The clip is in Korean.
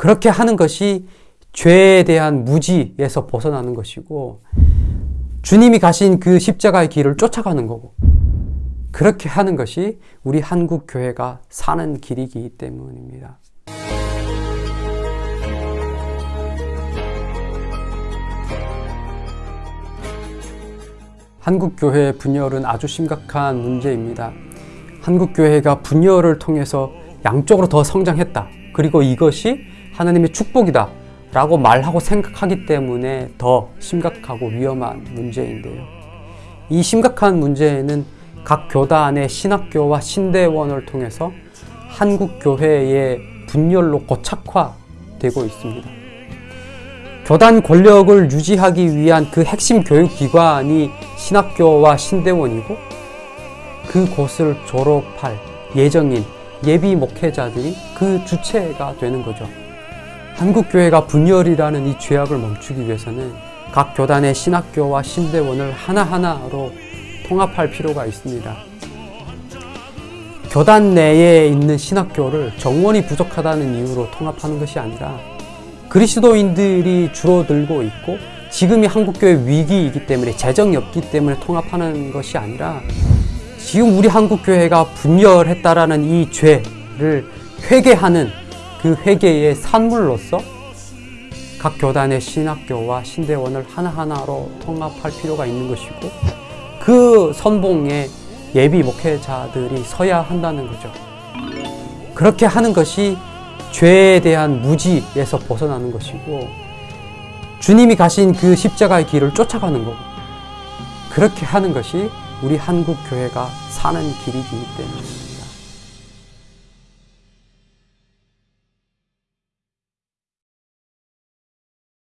그렇게 하는 것이 죄에 대한 무지에서 벗어나는 것이고 주님이 가신 그 십자가의 길을 쫓아가는 거고 그렇게 하는 것이 우리 한국 교회가 사는 길이기 때문입니다. 한국 교회 분열은 아주 심각한 문제입니다. 한국 교회가 분열을 통해서 양쪽으로 더 성장했다. 그리고 이것이 하나님의 축복이다. 라고 말하고 생각하기 때문에 더 심각하고 위험한 문제인데요. 이 심각한 문제는 각 교단의 신학교와 신대원을 통해서 한국 교회의 분열로 고착화되고 있습니다. 교단 권력을 유지하기 위한 그 핵심 교육기관이 신학교와 신대원이고 그곳을 졸업할 예정인 예비 목회자들이 그 주체가 되는 거죠. 한국교회가 분열이라는 이 죄악을 멈추기 위해서는 각 교단의 신학교와 신대원을 하나하나로 통합할 필요가 있습니다. 교단 내에 있는 신학교를 정원이 부족하다는 이유로 통합하는 것이 아니라 그리스도인들이 줄어들고 있고 지금이 한국교회 위기이기 때문에 재정이 없기 때문에 통합하는 것이 아니라 지금 우리 한국교회가 분열했다라는 이 죄를 회개하는 그 회개의 산물로서 각 교단의 신학교와 신대원을 하나하나로 통합할 필요가 있는 것이고 그 선봉에 예비 목회자들이 서야 한다는 거죠. 그렇게 하는 것이 죄에 대한 무지에서 벗어나는 것이고 주님이 가신 그 십자가의 길을 쫓아가는 거고 그렇게 하는 것이 우리 한국 교회가 사는 길이기 때문입니다.